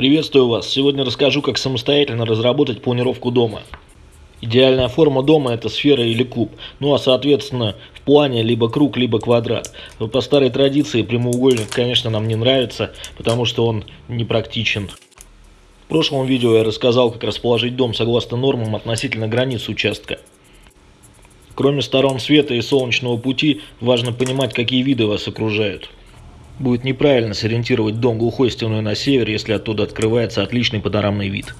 Приветствую вас! Сегодня расскажу, как самостоятельно разработать планировку дома. Идеальная форма дома это сфера или куб, ну а соответственно в плане либо круг, либо квадрат. По старой традиции прямоугольник, конечно, нам не нравится, потому что он непрактичен. В прошлом видео я рассказал, как расположить дом согласно нормам относительно границ участка. Кроме сторон света и солнечного пути, важно понимать, какие виды вас окружают. Будет неправильно сориентировать дом глухой стеной на север, если оттуда открывается отличный панорамный вид.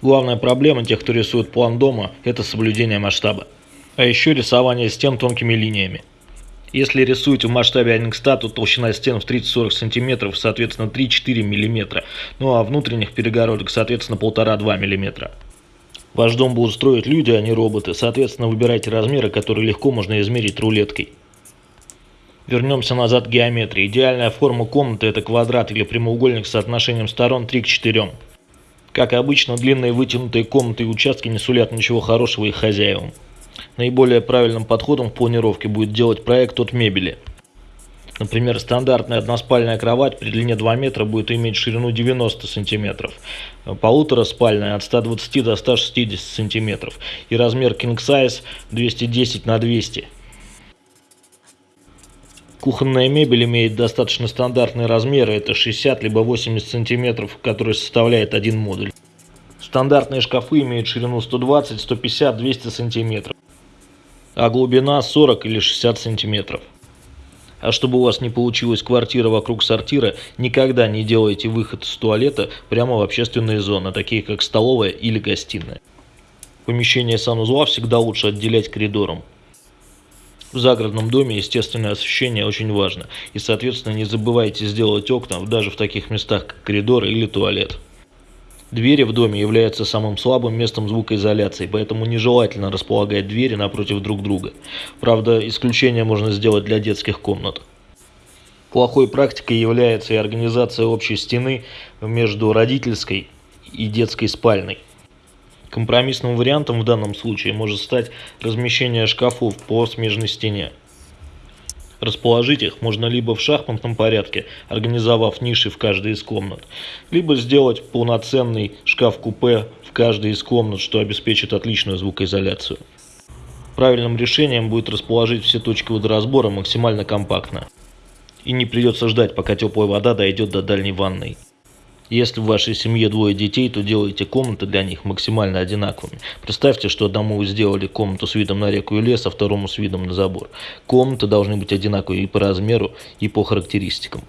Главная проблема тех, кто рисует план дома, это соблюдение масштаба. А еще рисование стен тонкими линиями. Если рисуете в масштабе 1 к 100, то толщина стен в 30-40 см, соответственно 3-4 мм, ну а внутренних перегородок, соответственно 1,5-2 мм. Ваш дом будут строить люди, а не роботы, соответственно выбирайте размеры, которые легко можно измерить рулеткой. Вернемся назад к геометрии. Идеальная форма комнаты это квадрат или прямоугольник с соотношением сторон 3 к 4. Как обычно, длинные вытянутые комнаты и участки не сулят ничего хорошего их хозяевам. Наиболее правильным подходом в планировке будет делать проект от мебели. Например, стандартная односпальная кровать при длине 2 метра будет иметь ширину 90 сантиметров, полутораспальная от 120 до 160 сантиметров и размер king size 210 на 200 Кухонная мебель имеет достаточно стандартные размеры, это 60 либо 80 сантиметров, который составляет один модуль. Стандартные шкафы имеют ширину 120, 150, 200 сантиметров, а глубина 40 или 60 сантиметров. А чтобы у вас не получилась квартира вокруг сортира, никогда не делайте выход из туалета прямо в общественные зоны, такие как столовая или гостиная. Помещение санузла всегда лучше отделять коридором. В загородном доме естественное освещение очень важно, и соответственно не забывайте сделать окна даже в таких местах, как коридор или туалет. Двери в доме являются самым слабым местом звукоизоляции, поэтому нежелательно располагать двери напротив друг друга. Правда, исключение можно сделать для детских комнат. Плохой практикой является и организация общей стены между родительской и детской спальной. Компромиссным вариантом в данном случае может стать размещение шкафов по смежной стене. Расположить их можно либо в шахматном порядке, организовав ниши в каждой из комнат, либо сделать полноценный шкаф-купе в каждой из комнат, что обеспечит отличную звукоизоляцию. Правильным решением будет расположить все точки водоразбора максимально компактно. И не придется ждать, пока теплая вода дойдет до дальней ванной. Если в вашей семье двое детей, то делайте комнаты для них максимально одинаковыми. Представьте, что одному сделали комнату с видом на реку и лес, а второму с видом на забор. Комнаты должны быть одинаковые и по размеру, и по характеристикам.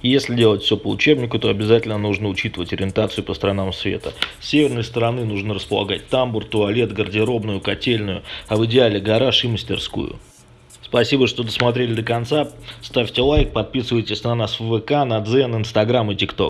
Если делать все по учебнику, то обязательно нужно учитывать ориентацию по сторонам света. С северной стороны нужно располагать тамбур, туалет, гардеробную, котельную, а в идеале гараж и мастерскую. Спасибо, что досмотрели до конца. Ставьте лайк, подписывайтесь на нас в ВК, на Дзен, Инстаграм и ТикТок.